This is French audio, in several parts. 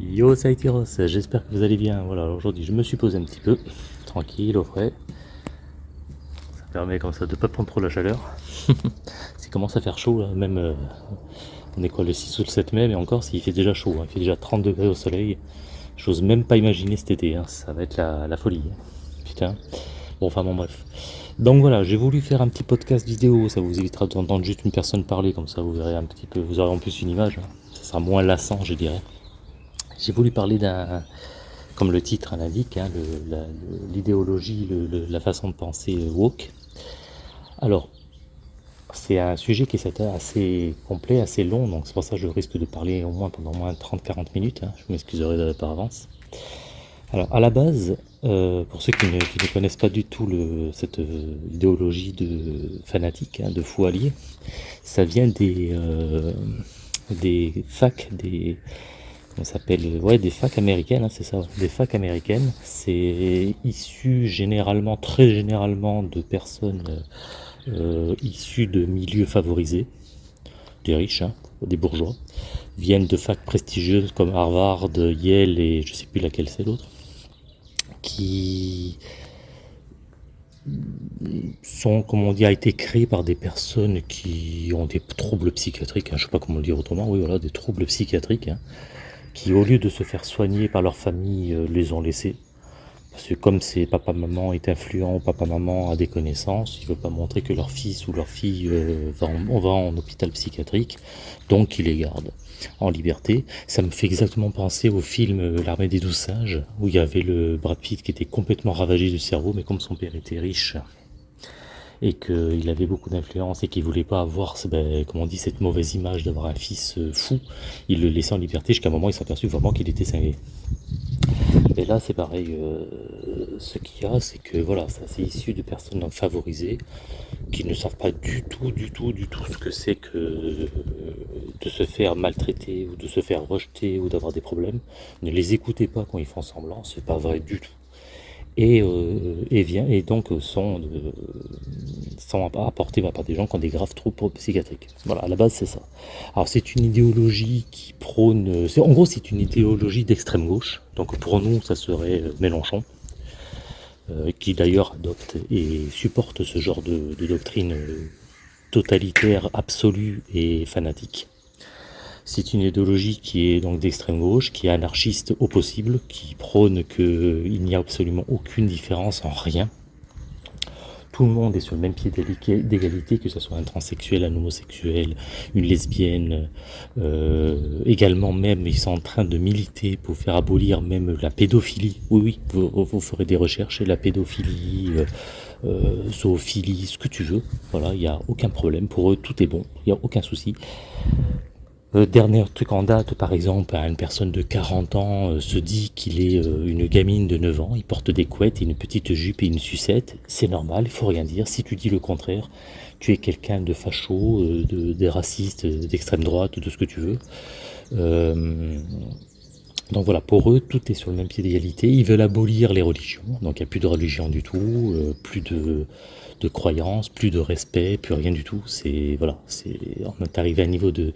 Yo, ça j'espère que vous allez bien. Voilà, aujourd'hui je me suis posé un petit peu, tranquille, au frais. Ça permet comme ça de pas prendre trop la chaleur. Il commence à faire chaud là, même euh, on est quoi le 6 ou le 7 mai, mais encore s'il fait déjà chaud, hein. il fait déjà 30 degrés au soleil. J'ose même pas imaginer cet été, hein. ça va être la, folie. Hein. Putain. Bon, enfin bon, bref. Donc voilà, j'ai voulu faire un petit podcast vidéo, ça vous évitera d'entendre juste une personne parler, comme ça vous verrez un petit peu, vous aurez en plus une image, ça sera moins lassant, je dirais. J'ai voulu parler d'un, comme le titre l'indique, hein, l'idéologie, la façon de penser euh, woke. Alors, c'est un sujet qui est assez complet, assez long, donc c'est pour ça que je risque de parler au moins pendant au moins 30-40 minutes, hein. je m'excuserai par avance. Alors, à la base, euh, pour ceux qui ne, connaissent pas du tout cette euh, idéologie de fanatique, hein, de fou allié, ça vient des, des facs, des, on s'appelle ouais des facs américaines, hein, c'est ça, des facs américaines. C'est issu généralement, très généralement, de personnes euh, issues de milieux favorisés, des riches, hein, des bourgeois, viennent de facs prestigieuses comme Harvard, Yale et je sais plus laquelle c'est l'autre, qui sont, comme on dit, a été créés par des personnes qui ont des troubles psychiatriques, hein, je sais pas comment le dire autrement, oui voilà, des troubles psychiatriques, qui au lieu de se faire soigner par leur famille, euh, les ont laissés. Parce que comme c'est papa-maman est influent, papa-maman a des connaissances, ils ne veulent pas montrer que leur fils ou leur fille euh, va, en, on va en hôpital psychiatrique, donc ils les gardent en liberté. Ça me fait exactement penser au film euh, L'armée des douze singes, où il y avait le Brad Pitt qui était complètement ravagé du cerveau, mais comme son père était riche, et qu'il avait beaucoup d'influence et qu'il voulait pas avoir, ben, on dit, cette mauvaise image d'avoir un fils euh, fou, il le laissait en liberté jusqu'à un moment où il s'est aperçu vraiment qu'il était cinglé. Et là, c'est pareil. Euh, ce qu'il y a, c'est que voilà, ça c'est issu de personnes favorisées qui ne savent pas du tout, du tout, du tout ce que c'est que euh, de se faire maltraiter ou de se faire rejeter ou d'avoir des problèmes. Ne les écoutez pas quand ils font semblant, c'est pas vrai du tout et, euh, et, vient, et donc sont, euh, sont apportés par des gens qui ont des graves troubles psychiatriques. Voilà, à la base c'est ça. Alors c'est une idéologie qui prône, en gros c'est une idéologie d'extrême gauche, donc pour nous ça serait euh, Mélenchon, euh, qui d'ailleurs adopte et supporte ce genre de doctrine totalitaire absolue et fanatique. C'est une idéologie qui est donc d'extrême gauche, qui est anarchiste au possible, qui prône qu'il n'y a absolument aucune différence en rien. Tout le monde est sur le même pied d'égalité, que ce soit un transsexuel, un homosexuel, une lesbienne. Euh, également même, ils sont en train de militer pour faire abolir même la pédophilie. Oui, oui, vous, ferez des recherches, la pédophilie, euh, euh, zoophilie, ce que tu veux. Voilà, il n'y a aucun problème. Pour eux, tout est bon, il n'y a aucun souci. Euh, dernier truc en date, par exemple, une personne de 40 ans euh, se dit qu'il est euh, une gamine de 9 ans, il porte des couettes et une petite jupe et une sucette, c'est normal, il faut rien dire. Si tu dis le contraire, tu es quelqu'un de facho, de, des racistes, d'extrême droite, de ce que tu veux. donc voilà, pour eux, tout est sur le même pied d'égalité. Ils veulent abolir les religions, donc il n'y a plus de religion du tout, plus de de croyance, plus de respect, plus rien du tout. C'est voilà, c'est on est arrivé à un niveau de,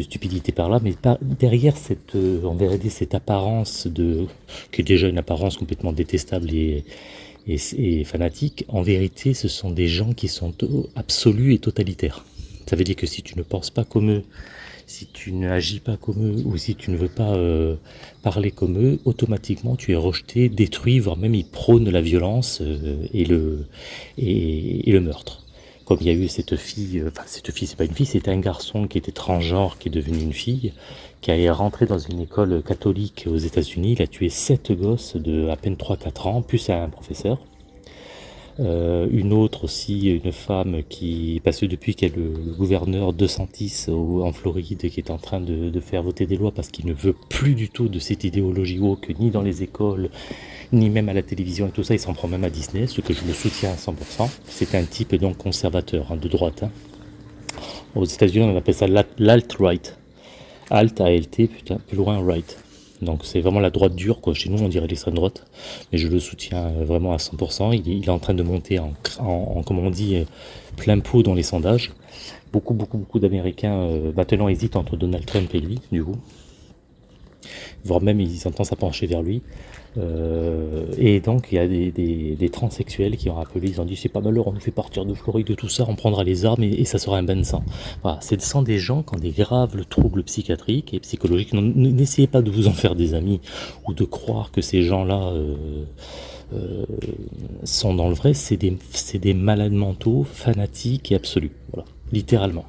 stupidité par là, mais derrière cette, euh, on verrait cette apparence de, qui est déjà une apparence complètement détestable et, et, fanatique. En vérité, ce sont des gens qui sont absolus et totalitaires. Ça veut dire que si tu ne penses pas comme eux, si tu n'agis pas comme eux ou si tu ne veux pas euh, parler comme eux, automatiquement tu es rejeté, détruit, voire même ils prônent la violence euh, et, le, et, le meurtre. Comme il y a eu cette fille, euh, enfin cette fille c'est pas une fille, c'était un garçon qui était transgenre, qui est devenu une fille, qui est rentré dans une école catholique aux états unis il a tué sept gosses de à peine 3-4 ans, plus un professeur. Euh, une autre aussi, une femme qui, parce que depuis y a le, gouverneur De Santis en Floride qui est en train de, faire voter des lois parce qu'il ne veut plus du tout de cette idéologie woke, ni dans les écoles, ni même à la télévision et tout ça, il s'en prend même à Disney, ce que je le soutiens à 100%. C'est un type donc conservateur, hein, de droite. Hein. Aux États-Unis, on appelle ça l'alt-right. Alt, A-L-T, putain, plus loin, right. Donc c'est vraiment la droite dure, quoi. Chez nous, on dirait l'extrême droite, mais je le soutiens euh, vraiment à 100%. Il est, en train de monter en, comme on dit, euh, plein pot dans les sondages. Beaucoup, beaucoup, beaucoup d'Américains euh, maintenant hésitent entre Donald Trump et lui, du coup. Voire même ils ont tendance pencher vers lui. Euh, et donc il y a des, des, transsexuels qui ont appelé, ils ont dit c'est pas malheur, on nous fait partir de Floride, de tout ça, on prendra les armes et, ça sera un bain de sang. Voilà, c'est sont des gens qui ont des graves troubles psychiatriques et psychologiques. N'essayez pas de vous en faire des amis ou de croire que ces gens-là euh, euh, sont dans le vrai, c'est des, des malades mentaux, fanatiques et absolus, voilà, littéralement.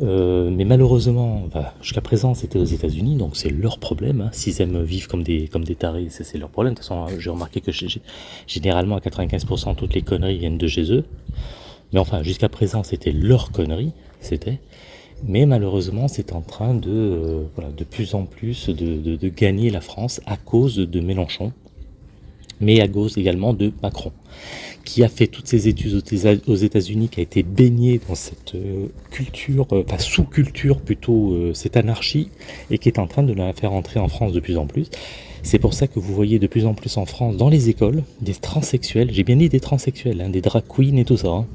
Euh, mais malheureusement, jusqu'à présent, c'était aux États-Unis, donc c'est leur problème. Hein. S'ils aiment vivre comme des, comme des tarés, c'est leur problème. De toute façon, j'ai remarqué que généralement, à 95%, toutes les conneries viennent de chez eux. Mais enfin, jusqu'à présent, c'était leur connerie, c'était. Mais malheureusement, c'est en train de, euh, voilà, de plus en plus de, de, de, gagner la France à cause de Mélenchon, mais à cause également de Macron qui a fait toutes ses études aux États-Unis, qui a été baigné dans cette euh, culture, euh, enfin sous-culture plutôt, euh, cette anarchie, et qui est en train de la faire entrer en France de plus en plus. C'est pour ça que vous voyez de plus en plus en France, dans les écoles, des transsexuels, j'ai bien dit des transsexuels, hein, des drag queens et tout ça, hein,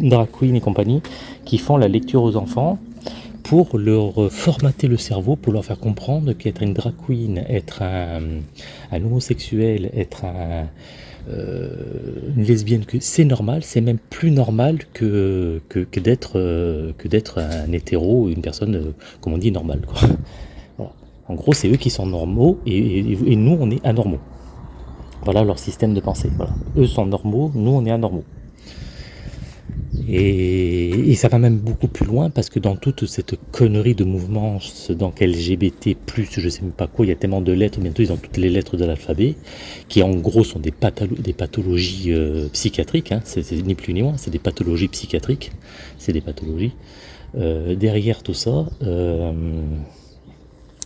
drag queens et compagnie, qui font la lecture aux enfants, pour leur formater le cerveau, pour leur faire comprendre qu'être une drag queen, être un, un homosexuel, être un, euh, une lesbienne, que c'est normal, c'est même plus normal que, que d'être euh, un hétéro, une personne, euh, comme on dit, normale. En gros, c'est eux qui sont normaux et, nous, on est anormaux. Voilà leur système de pensée. Eux sont normaux, nous, on est anormaux. Et, ça va même beaucoup plus loin parce que dans toute cette connerie de mouvement, donc LGBT+, je sais même pas quoi, il y a tellement de lettres, bientôt ils ont toutes les lettres de l'alphabet, qui en gros sont des, des pathologies euh, psychiatriques, hein, c'est ni plus ni moins, c'est des pathologies psychiatriques, c'est des pathologies. Euh, derrière tout ça, euh,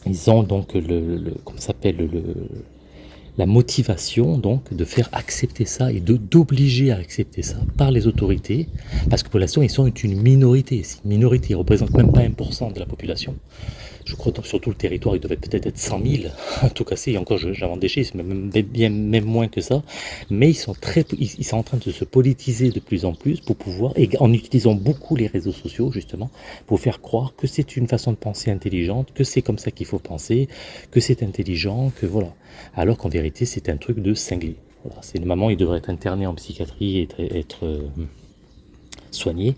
ils ont donc le, le comment s'appelle le la motivation donc de faire accepter ça et d'obliger à accepter ça par les autorités, parce que pour l'instant ils sont une minorité, une minorité, ils représentent même pas 1% de la population je crois que sur tout le territoire, il devait peut-être être 100 000, en tout cas, et encore j'invente des chiffres, même, bien, même moins que ça, mais ils sont, très, sont en train de se politiser de plus en plus pour pouvoir, en utilisant beaucoup les réseaux sociaux, justement, pour faire croire que c'est une façon de penser intelligente, que c'est comme ça qu'il faut penser, que c'est intelligent, que voilà. Alors qu'en vérité, c'est un truc de cinglé. Voilà, c'est le moment, il devrait être interné en psychiatrie et être, être euh, soigné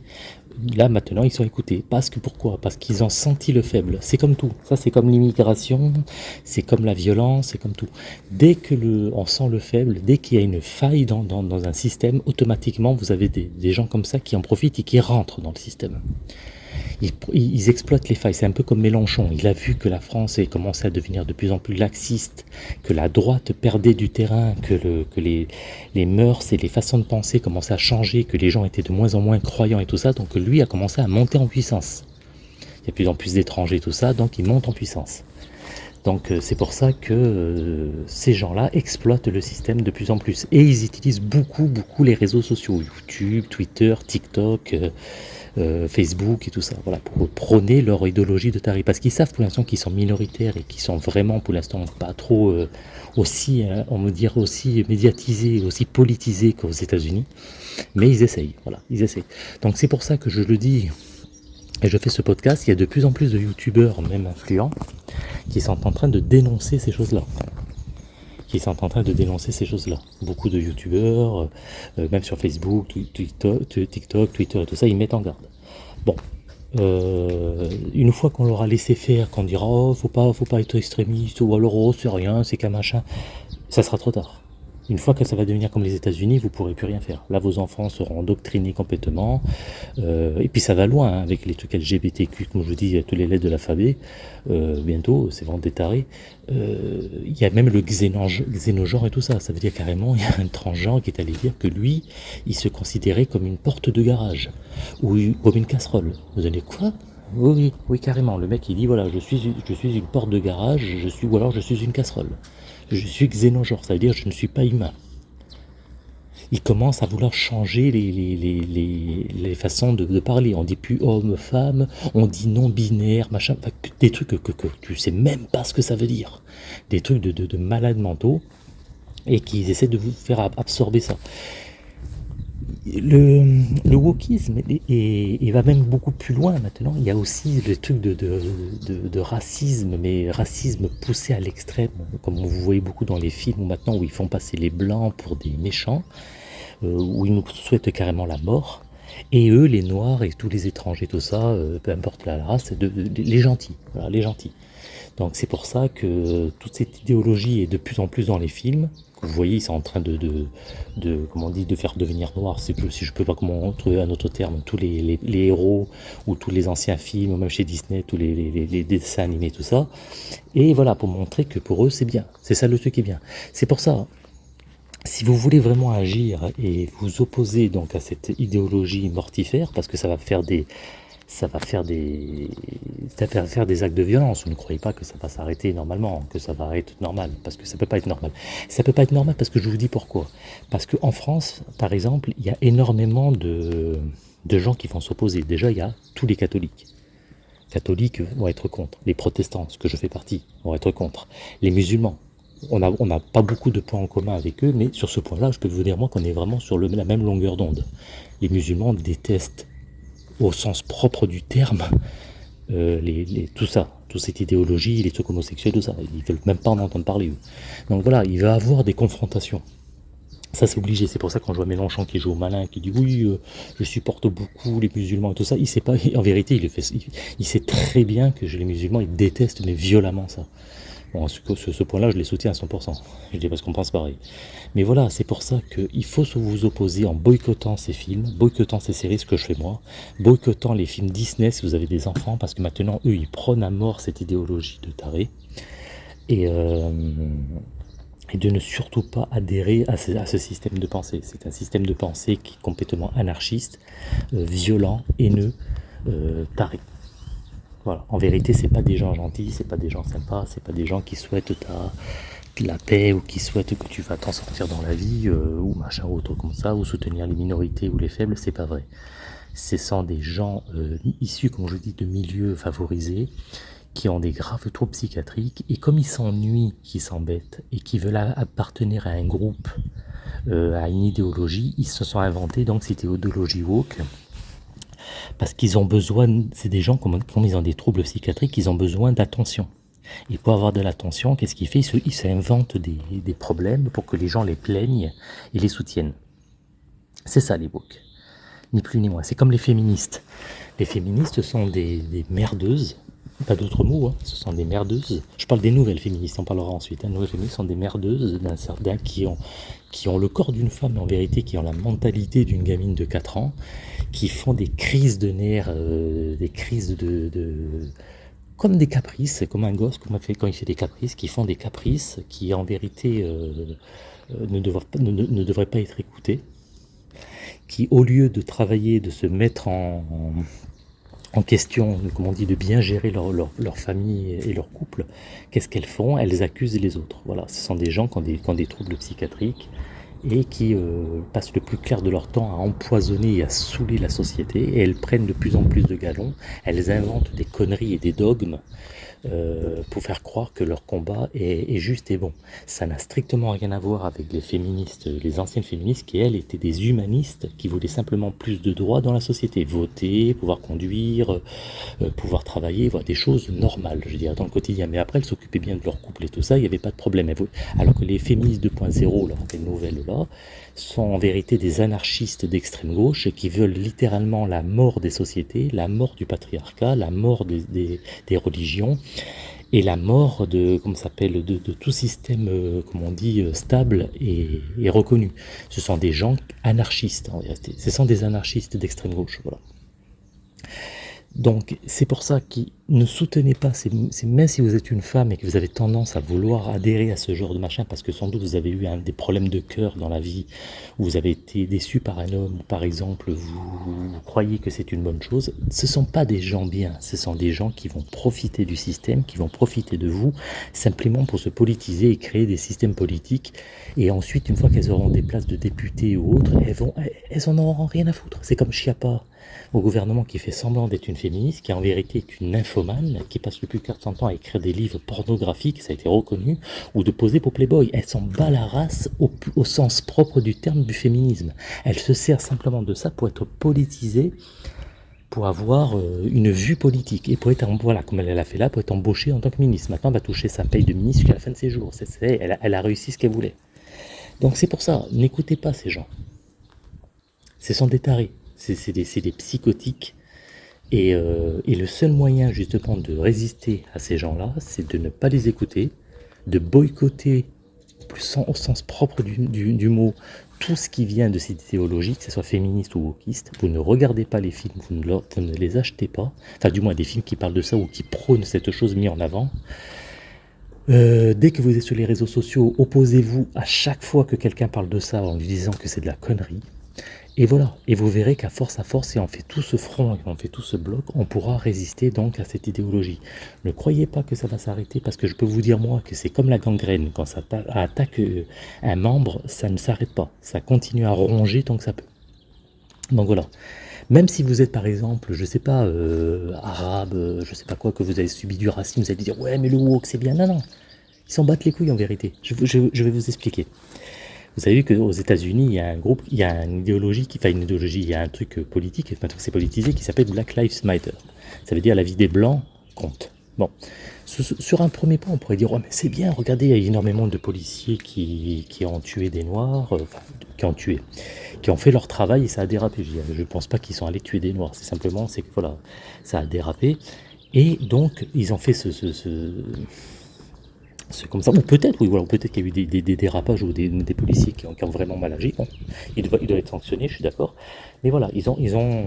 là maintenant ils sont écoutés. Parce que pourquoi? Parce qu'ils ont senti le faible. C'est comme tout. Ça c'est comme l'immigration, c'est comme la violence, c'est comme tout. Dès que le, on sent le faible, dès qu'il y a une faille dans, dans, un système, automatiquement vous avez des, des gens comme ça qui en profitent et qui rentrent dans le système ils, exploitent les failles. C'est un peu comme Mélenchon. Il a vu que la France est commencé à devenir de plus en plus laxiste, que la droite perdait du terrain, que, le, que les, les mœurs et les façons de penser commençaient à changer, que les gens étaient de moins en moins croyants et tout ça. Donc lui a commencé à monter en puissance. Il y a de plus en plus d'étrangers, tout ça, donc il monte en puissance. Donc euh, c'est pour ça que euh, ces gens-là exploitent le système de plus en plus. Et ils utilisent beaucoup, beaucoup les réseaux sociaux, YouTube, Twitter, TikTok, euh, euh, Facebook et tout ça, voilà, pour prôner leur idéologie de tarif. Parce qu'ils savent pour l'instant qu'ils sont minoritaires et qu'ils sont vraiment pour l'instant pas trop euh, aussi, hein, on me dire aussi médiatisés, aussi politisés qu'aux États-Unis. Mais ils essayent, voilà, ils essayent. Donc c'est pour ça que je le dis et je fais ce podcast, il y a de plus en plus de youtubeurs, même influents, qui sont en train de dénoncer ces choses-là qui sont en train de dénoncer ces choses-là. Beaucoup de youtubeurs, euh, euh, même sur Facebook, TikTok, Twitter et tout ça, ils mettent en garde. Bon, euh, une fois qu'on leur a laissé faire, qu'on dira oh faut pas, faut pas être extrémiste ou alors oh c'est rien, c'est qu'un machin, ça sera trop tard. Une fois que ça va devenir comme les États-Unis, vous pourrez plus rien faire. Là, vos enfants seront endoctrinés complètement. Euh, et puis ça va loin hein, avec les trucs LGBTQ, comme je vous dis, tous les lettres de l'alphabet. Euh, bientôt, c'est vraiment détaré. Euh, il y a même le xénogenre et tout ça. Ça veut dire carrément, il y a un transgenre qui est allé dire que lui, il se considérait comme une porte de garage ou comme une casserole. Vous allez quoi? Oui, oui, oui, carrément. Le mec, il dit voilà, je suis, je suis une porte de garage, je suis, ou alors je suis une casserole je suis xénogenre, ça veut dire je ne suis pas humain. Il commence à vouloir changer les, façons de, parler. On dit plus homme, femme, on dit non-binaire, machin, des trucs que, que, tu sais même pas ce que ça veut dire. Des trucs de, de, malades mentaux et qu'ils essaient de vous faire absorber ça. Le, le wokisme et, va même beaucoup plus loin maintenant. Il y a aussi le truc de, de, racisme, mais racisme poussé à l'extrême, comme vous voyez beaucoup dans les films maintenant où ils font passer les blancs pour des méchants, euh, où ils nous souhaitent carrément la mort. Et eux, les noirs et tous les étrangers, tout ça, euh, peu importe la race, de, les gentils, voilà, les gentils. Donc c'est pour ça que toute cette idéologie est de plus en plus dans les films, vous voyez, ils sont en train de, de, de faire devenir noir, si je peux pas trouver un autre terme, tous les, héros ou tous les anciens films, même chez Disney, tous les, dessins animés, tout ça. Et voilà, pour montrer que pour eux, c'est bien. C'est ça le truc qui est bien. C'est pour ça, si vous voulez vraiment agir et vous opposer donc à cette idéologie mortifère, parce que ça va faire des, ça va faire des, ça va faire des actes de violence. Vous ne croyez pas que ça va s'arrêter normalement, que ça va être normal, parce que ça peut pas être normal. Ça peut pas être normal parce que je vous dis pourquoi. Parce qu'en France, par exemple, il y a énormément de, de gens qui vont s'opposer. Déjà, il y a tous les catholiques. Catholiques vont être contre. Les protestants, ce que je fais partie, vont être contre. Les musulmans, on n'a on pas beaucoup de points en commun avec eux, mais sur ce point-là, je peux vous dire moi qu'on est vraiment sur la même longueur d'onde. Les musulmans détestent au sens propre du terme, euh, tout ça, toute cette idéologie, les trucs homosexuels, tout ça. Ils veulent même pas en entendre parler, eux. Donc voilà, il va avoir des confrontations. Ça, c'est obligé. C'est pour ça quand je vois Mélenchon qui joue au malin, qui dit oui, euh, je supporte beaucoup les musulmans et tout ça, il sait pas. En vérité, il, fait, il, sait très bien que les musulmans, ils détestent, mais violemment ça. Bon, ce, ce point-là, je les soutiens à 100%. Je dis parce qu'on pense pareil. Mais voilà, c'est pour ça qu'il faut vous opposer en boycottant ces films, boycottant ces séries, ce que je fais moi, boycottant les films Disney si vous avez des enfants, parce que maintenant, eux, ils prônent à mort cette idéologie de taré. Et, euh, de ne surtout pas adhérer à ce, système de pensée. C'est un système de pensée qui est complètement anarchiste, euh, violent, haineux, euh, taré. Voilà. En vérité, c'est pas des gens gentils, c'est pas des gens sympas, c'est pas des gens qui souhaitent la paix ou qui souhaitent que tu vas t'en sortir dans la vie euh, ou machin ou autre comme ça ou soutenir les minorités ou les faibles, c'est pas vrai. Ce sont des gens euh, issus, comme je dis, de milieux favorisés qui ont des graves troubles psychiatriques et comme ils s'ennuient, qui s'embêtent et qui veulent appartenir à un groupe, euh, à une idéologie, ils se sont inventés donc cette idéologie woke parce qu'ils ont besoin, c'est des gens, comme, ils ont des troubles psychiatriques, ils ont besoin d'attention. Et pour avoir de l'attention, qu'est-ce qu'il fait Il s'invente des, des, problèmes pour que les gens les plaignent et les soutiennent. C'est ça les books. Ni plus ni moins. C'est comme les féministes. Les féministes sont des merdeuses, pas d'autres mots, hein. ce sont des merdeuses. Je parle des nouvelles féministes, on parlera ensuite. Les hein. nouvelles féministes sont des merdeuses d'un certain qui ont, qui ont le corps d'une femme, en vérité, qui ont la mentalité d'une gamine de 4 ans, qui font des crises de nerfs, euh, des crises de, comme des caprices, comme un gosse fait quand il fait des caprices, qui font des caprices qui en vérité euh, euh, ne, devraient, pas être écoutés, qui au lieu de travailler, de se mettre en question, comme on dit, de bien gérer leur, leur, famille et leur couple, qu'est-ce qu'elles font? Elles accusent les autres. Voilà, ce sont des gens qui ont des, qui ont des troubles psychiatriques, et qui euh, passent le plus clair de leur temps à empoisonner et à saouler la société, et elles prennent de plus en plus de galons, elles inventent des conneries et des dogmes euh, pour faire croire que leur combat est, juste et bon. Ça n'a strictement rien à voir avec les féministes, les anciennes féministes qui, elles, étaient des humanistes qui voulaient simplement plus de droits dans la société. Voter, pouvoir conduire, euh, pouvoir travailler, voilà, des choses normales, je dirais, dans le quotidien. Mais après, elles s'occupaient bien de leur couple et tout ça, il n'y avait pas de problème. Alors que les féministes 2.0, là, les nouvelles là, sont en vérité des anarchistes d'extrême gauche qui veulent littéralement la mort des sociétés, la mort du patriarcat, la mort des, des, religions et la mort de, comment s'appelle, de, tout système, euh, comme on dit, euh, stable et, et, reconnu. Ce sont des gens anarchistes en vérité. Ce sont des anarchistes d'extrême gauche. Voilà. Donc c'est pour ça que ne soutenez pas, même si vous êtes une femme et que vous avez tendance à vouloir adhérer à ce genre de machin, parce que sans doute vous avez eu des problèmes de cœur dans la vie, ou vous avez été déçu par un homme, par exemple, vous, croyez que c'est une bonne chose, ce ne sont pas des gens bien, ce sont des gens qui vont profiter du système, qui vont profiter de vous, simplement pour se politiser et créer des systèmes politiques, et ensuite, une fois qu'elles auront des places de députés ou autres, elles, vont, elles en auront rien à foutre. C'est comme Chiappa, au gouvernement qui fait semblant d'être une féministe, qui en vérité est une info qui passent le plus de son temps à écrire des livres pornographiques, ça a été reconnu, ou de poser pour Playboy. Elle s'en bat la race au, sens propre du terme du féminisme. Elle se sert simplement de ça pour être politisée, pour avoir euh, une vue politique, et pour être, voilà, comme elle l'a fait là, pour être embauchée en tant que ministre. Maintenant, elle va toucher sa paye de ministre jusqu'à la fin de ses jours. Elle, a, réussi ce qu'elle voulait. Donc c'est pour ça, n'écoutez pas ces gens. Ce sont des tarés, c'est des psychotiques euh, et, le seul moyen justement de résister à ces gens-là, c'est de ne pas les écouter, de boycotter plus au sens propre du, mot tout ce qui vient de cette idéologie, que ce soit féministe ou wokiste. Vous ne regardez pas les films, vous ne, les achetez pas, enfin du moins des films qui parlent de ça ou qui prônent cette chose mise en avant. Euh, dès que vous êtes sur les réseaux sociaux, opposez-vous à chaque fois que quelqu'un parle de ça en lui disant que c'est de la connerie. Et voilà, et vous verrez qu'à force à force, si on fait tout ce front, et on fait tout ce bloc, on pourra résister donc à cette idéologie. Ne croyez pas que ça va s'arrêter, parce que je peux vous dire moi que c'est comme la gangrène, quand ça attaque euh, un membre, ça ne s'arrête pas, ça continue à ronger tant que ça peut. Donc voilà, même si vous êtes par exemple, je sais pas, euh, arabe, euh, je sais pas quoi, que vous avez subi du racisme, vous allez dire ouais mais le woke c'est bien, non non, ils s'en battent les couilles en vérité, je vais vous expliquer. Vous savez qu'aux États-Unis, il y a un groupe, il y a une idéologie, qui, enfin une idéologie, il y a un truc politique, maintenant c'est politisé, qui s'appelle Black Lives Matter. Ça veut dire la vie des blancs compte. Bon, sur un premier point, on pourrait dire, oh, mais c'est bien, regardez, il y a énormément de policiers qui, qui ont tué des noirs, euh, enfin, qui ont tué, qui ont fait leur travail et ça a dérapé. Je ne pense pas qu'ils sont allés tuer des noirs, c'est simplement, c'est que voilà, ça a dérapé. Et donc, ils ont fait ce, ce, ce c'est comme ça. Ou peut-être, oui, voilà, peut-être qu'il y a eu des, dérapages ou des, policiers qui ont, vraiment mal agi. Ils, doivent, être sanctionnés, je suis d'accord. Mais voilà, ils ont, ils ont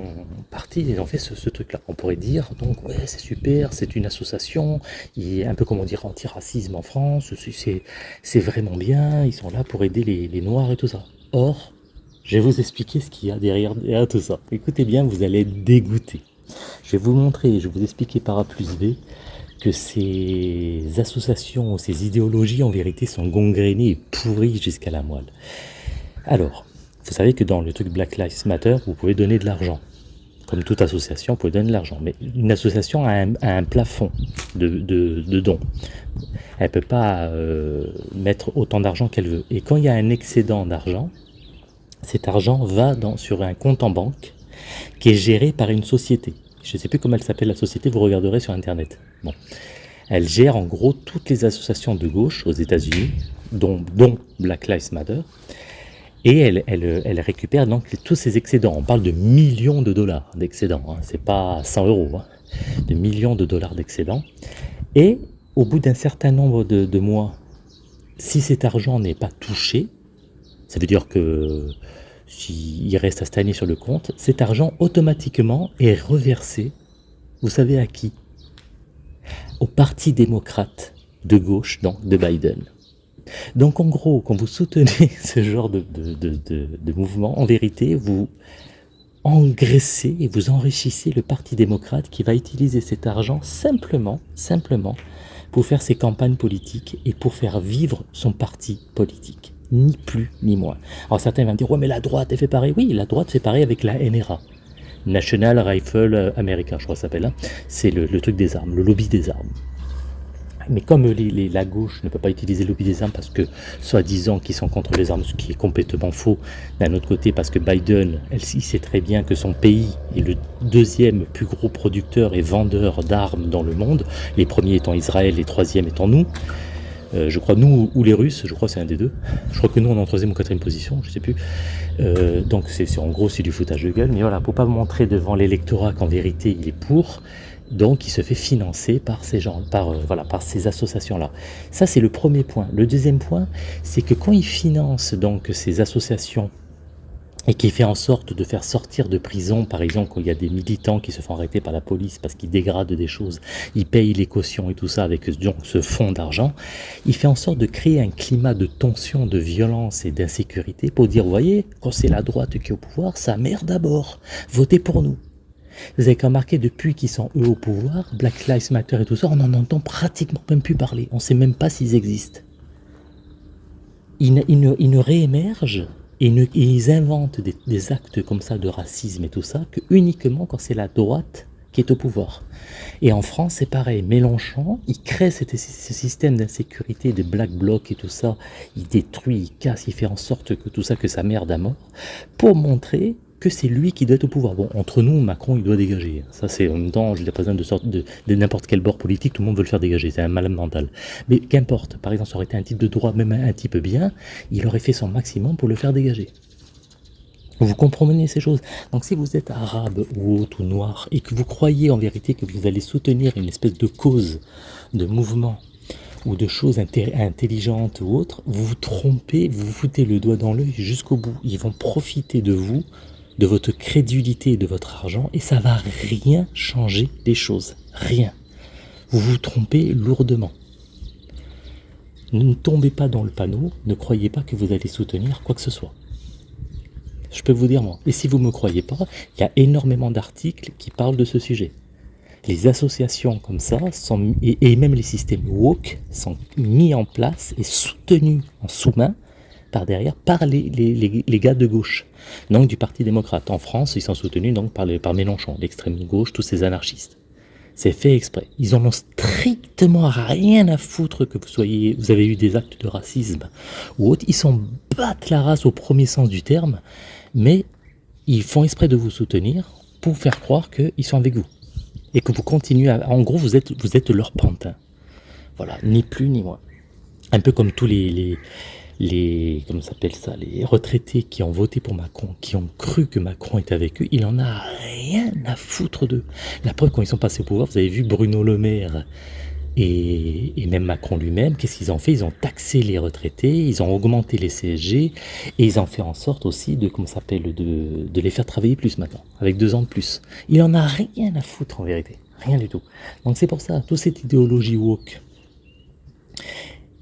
parti, ils ont fait ce, truc-là. On pourrait dire, donc, ouais, c'est super, c'est une association, il est un peu comme on dirait anti-racisme en France, c'est vraiment bien, ils sont là pour aider les, Noirs et tout ça. Or, je vais vous expliquer ce qu'il y a derrière, derrière tout ça. Écoutez bien, vous allez être dégoûté. Je vais vous montrer, je vais vous expliquer par A plus B que ces associations, ces idéologies en vérité sont gangrénées et pourries jusqu'à la moelle. Alors, vous savez que dans le truc Black Lives Matter, vous pouvez donner de l'argent. Comme toute association, vous pouvez donner de l'argent. Mais une association a un, plafond de, dons. Elle ne peut pas euh, mettre autant d'argent qu'elle veut. Et quand il y a un excédent d'argent, cet argent va sur un compte en banque qui est géré par une société. Je ne sais plus comment elle s'appelle la société, vous regarderez sur Internet. Bon. Elle gère en gros toutes les associations de gauche aux États-Unis, dont, Black Lives Matter, et elle, récupère donc tous ces excédents. On parle de millions de dollars d'excédents, hein. c'est pas 100 euros, hein. de millions de dollars d'excédents. Et au bout d'un certain nombre de, mois, si cet argent n'est pas touché, ça veut dire que s'il reste à stagner sur le compte, cet argent automatiquement est reversé, vous savez à qui? Au Parti démocrate de gauche, donc de Biden. Donc en gros, quand vous soutenez ce genre de, de, mouvement, en vérité, vous engraissez et vous enrichissez le Parti démocrate qui va utiliser cet argent simplement, simplement, pour faire ses campagnes politiques et pour faire vivre son parti politique ni plus ni moins. Alors certains vont dire, ouais mais la droite, elle fait pareil. Oui, la droite fait pareil avec la NRA. National Rifle America, je crois que ça s'appelle. Hein. C'est le, truc des armes, le lobby des armes. Mais comme la gauche ne peut pas utiliser le lobby des armes parce que, soi-disant, qu'ils sont contre les armes, ce qui est complètement faux, d'un autre côté, parce que Biden, elle, il sait très bien que son pays est le deuxième plus gros producteur et vendeur d'armes dans le monde, les premiers étant Israël, les troisièmes étant nous, euh, je crois nous ou les Russes, je crois c'est un des deux. Je crois que nous on est en troisième ou quatrième position, je sais plus. Euh, donc c'est en gros c'est du foutage de gueule, mais voilà, pour pas montrer devant l'électorat qu'en vérité il est pour, donc il se fait financer par ces gens, par euh, voilà, par ces associations-là. Ça c'est le premier point. Le deuxième point, c'est que quand il finance donc ces associations et qui fait en sorte de faire sortir de prison, par exemple, quand il y a des militants qui se font arrêter par la police parce qu'ils dégradent des choses, ils payent les cautions et tout ça avec ce fonds d'argent, il fait en sorte de créer un climat de tension, de violence et d'insécurité pour dire, vous voyez, quand c'est la droite qui est au pouvoir, ça merde d'abord, votez pour nous. Vous avez qu'à remarquer, depuis qu'ils sont eux au pouvoir, Black Lives Matter et tout ça, on n'en entend pratiquement même plus parler. On ne sait même pas s'ils existent. Ils ne, réémergent ils inventent des, actes comme ça de racisme et tout ça que uniquement quand c'est la droite qui est au pouvoir. Et en France, c'est pareil. Mélenchon, il crée ce système d'insécurité, de black bloc et tout ça. Il détruit, il casse, il fait en sorte que tout ça, que ça merde à mort, pour montrer que c'est lui qui doit être au pouvoir. Bon, entre nous, Macron, il doit dégager. Ça, c'est en même temps, je l'ai pas besoin de, de n'importe quel bord politique, tout le monde veut le faire dégager. C'est un malade mental. Mais qu'importe, par exemple, ça aurait été un type de droit, même un type bien, il aurait fait son maximum pour le faire dégager. Vous comprenez ces choses? Donc si vous êtes arabe ou autre ou noir et que vous croyez en vérité que vous allez soutenir une espèce de cause, de mouvement ou de choses intelligentes ou autres, vous vous trompez, vous vous foutez le doigt dans l'œil jusqu'au bout. Ils vont profiter de vous, de votre crédulité et de votre argent et ça va rien changer les choses. Rien. Vous vous trompez lourdement. Ne tombez pas dans le panneau, ne croyez pas que vous allez soutenir quoi que ce soit. Je peux vous dire moi. Et si vous ne me croyez pas, il y a énormément d'articles qui parlent de ce sujet. Les associations comme ça, sont, et, même les systèmes woke, sont mis en place et soutenus en sous-main par derrière par les, gars de gauche, donc du Parti démocrate. En France, ils sont soutenus donc par, par Mélenchon, l'extrême gauche, tous ces anarchistes. C'est fait exprès. Ils en ont strictement rien à foutre que vous soyez, vous avez eu des actes de racisme ou autre. Ils s'en battent la race au premier sens du terme mais ils font exprès de vous soutenir pour faire croire qu'ils sont avec vous. Et que vous continuez à... En gros, vous êtes, vous êtes leur pantin. Voilà, ni plus ni moins. Un peu comme tous les... les, les comment s'appelle ça Les retraités qui ont voté pour Macron, qui ont cru que Macron était avec eux, il en a rien à foutre d'eux. La preuve, quand ils sont passés au pouvoir, vous avez vu Bruno Le Maire et, même Macron lui-même, qu'est-ce qu'ils ont fait? Ils ont taxé les retraités, ils ont augmenté les CSG, et ils ont fait en sorte aussi de, comment s'appelle, de, de les faire travailler plus maintenant, avec deux ans de plus. Il en a rien à foutre en vérité, rien du tout. Donc c'est pour ça, toute cette idéologie woke,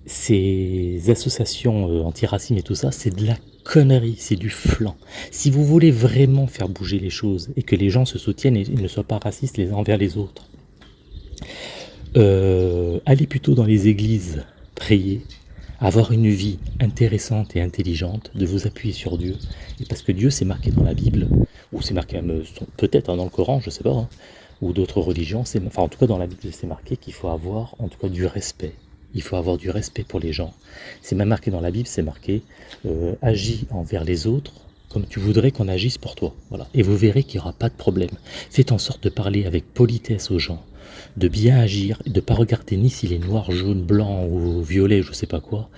ces associations euh, anti-racisme et tout ça, c'est de la connerie, c'est du flan. Si vous voulez vraiment faire bouger les choses et que les gens se soutiennent et ne soient pas racistes les uns envers les autres, euh, allez plutôt dans les églises, prier, avoir une vie intéressante et intelligente, de vous appuyer sur Dieu. Et parce que Dieu, c'est marqué dans la Bible, ou c'est marqué euh, peut-être hein, dans le Coran, je sais pas, hein, ou d'autres religions, enfin en tout cas dans la Bible, c'est marqué qu'il faut avoir en tout du respect. Il faut avoir du respect pour les gens. C'est même marqué dans la Bible, c'est marqué euh, agis envers les autres comme tu voudrais qu'on agisse pour toi. Voilà. Et vous verrez qu'il n'y aura pas de problème. Faites en sorte de parler avec politesse aux gens, de bien agir, de ne pas regarder ni s'il est noir, jaune, blanc ou violet, je ne sais pas quoi,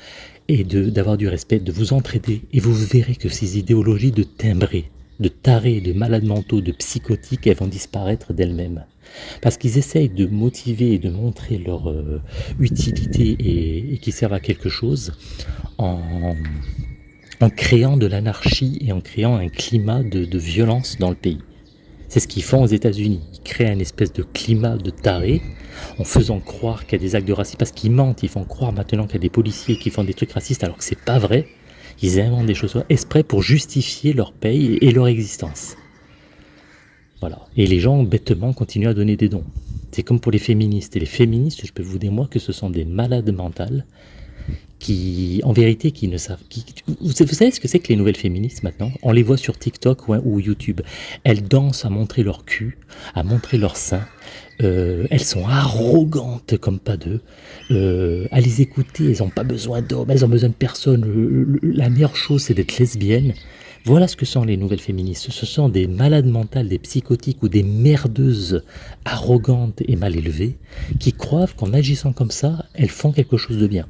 et d'avoir du respect, de vous entraider. Et vous verrez que ces idéologies de timbrés, de tarés, de malades mentaux, de psychotiques, elles vont disparaître d'elles-mêmes. Parce qu'ils essayent de motiver et de montrer leur euh, utilité et, qu'ils servent à quelque chose en, créant de l'anarchie et en créant un climat de, de violence dans le pays. C'est ce qu'ils font aux États-Unis. Ils créent un espèce de climat de taré en faisant croire qu'il y a des actes de racisme. Parce qu'ils mentent, ils font croire maintenant qu'il y a des policiers qui font des trucs racistes alors que c'est pas vrai. Ils inventent des choses exprès pour justifier leur paye et leur existence. Voilà. Et les gens, bêtement, continuent à donner des dons. C'est comme pour les féministes. Et les féministes, je peux vous dire moi que ce sont des malades mentales qui, en vérité, qui ne savent... Qui, vous, savez ce que c'est que les nouvelles féministes maintenant? On les voit sur TikTok ou, YouTube. Elles dansent à montrer leur cul, à montrer leur sein. Euh, elles sont arrogantes comme pas deux. Euh, à les écouter, elles n'ont pas besoin d'hommes, elles ont besoin de personne. la meilleure chose, c'est d'être lesbienne. Voilà ce que sont les nouvelles féministes. Ce sont des malades mentales, des psychotiques ou des merdeuses arrogantes et mal élevées qui croient qu'en agissant comme ça, elles font quelque chose de bien.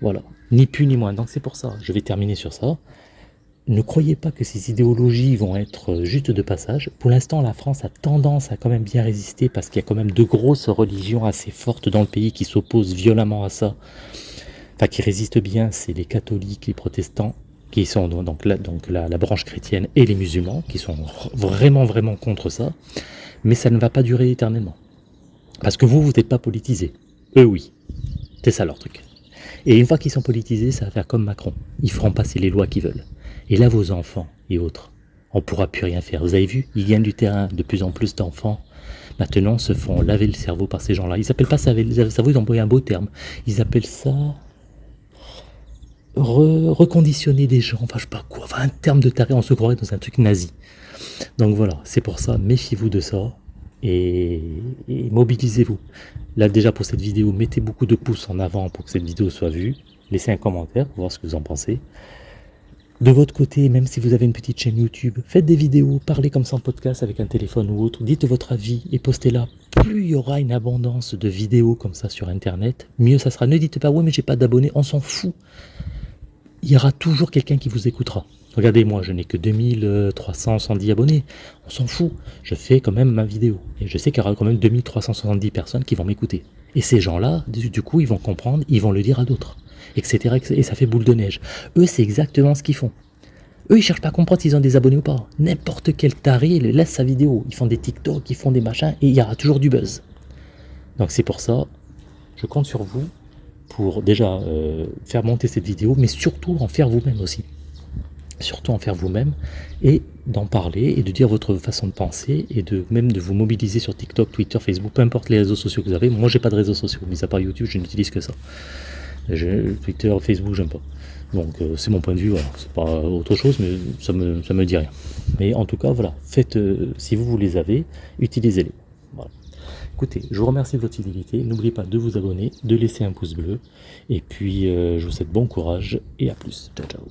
Voilà, ni plus ni moins. Donc c'est pour ça, je vais terminer sur ça. Ne croyez pas que ces idéologies vont être juste de passage. Pour l'instant, la France a tendance à quand même bien résister parce qu'il y a quand même de grosses religions assez fortes dans le pays qui s'opposent violemment à ça. Enfin, qui résistent bien, c'est les catholiques, les protestants, qui sont donc, la, branche chrétienne et les musulmans, qui sont vraiment, vraiment contre ça. Mais ça ne va pas durer éternellement. Parce que vous, vous n'êtes pas politisés. Eux, oui. C'est ça leur truc. Et une fois qu'ils sont politisés, ça va faire comme Macron. Ils feront passer les lois qu'ils veulent. Et là, vos enfants et autres, on ne pourra plus rien faire. Vous avez vu, ils gagnent du terrain. De plus en plus d'enfants, maintenant, se font laver le cerveau par ces gens-là. Ils n'appellent pas ça laver le cerveau, ils un beau terme. Ils appellent ça... reconditionner des gens, enfin je sais pas quoi, un terme de taré, on se croirait dans un truc nazi. Donc voilà, c'est pour ça, méfiez-vous de ça. et, mobilisez-vous. Là déjà pour cette vidéo, mettez beaucoup de pouces en avant pour que cette vidéo soit vue. Laissez un commentaire pour voir ce que vous en pensez. De votre côté, même si vous avez une petite chaîne YouTube, faites des vidéos, parlez comme ça en podcast avec un téléphone ou autre, dites votre avis et postez-la. Plus il y aura une abondance de vidéos comme ça sur Internet, mieux ça sera. Ne dites pas, ouais mais j'ai pas d'abonnés, on s'en fout. Il y aura toujours quelqu'un qui vous écoutera. Regardez, moi, je n'ai que 2370 abonnés. On s'en fout. Je fais quand même ma vidéo. Et je sais qu'il y aura quand même 2370 personnes qui vont m'écouter. Et ces gens-là, du coup, ils vont comprendre, ils vont le dire à d'autres. Etc. Et ça fait boule de neige. Eux, c'est exactement ce qu'ils font. Eux, ils cherchent pas à comprendre s'ils ont des abonnés ou pas. N'importe quel taré, il laisse sa vidéo. Ils font des TikTok, ils font des machins, et il y aura toujours du buzz. Donc c'est pour ça, je compte sur vous pour déjà euh, faire monter cette vidéo, mais surtout en faire vous-même aussi surtout en faire vous-même et d'en parler et de dire votre façon de penser et de même de vous mobiliser sur TikTok, Twitter, Facebook, peu importe les réseaux sociaux que vous avez. Moi, j'ai pas de réseaux sociaux, mis à part YouTube, je n'utilise que ça. Twitter, Facebook, j'aime pas. Donc euh, c'est mon point de vue, voilà. c'est pas autre chose, mais ça me, ça me dit rien. Mais en tout cas, voilà, faites, euh, si vous, vous les avez, utilisez-les. Écoutez, je vous remercie de votre fidélité, n'oubliez pas de vous abonner, de laisser un pouce bleu, et puis euh, je vous souhaite bon courage, et à plus. Ciao, ciao.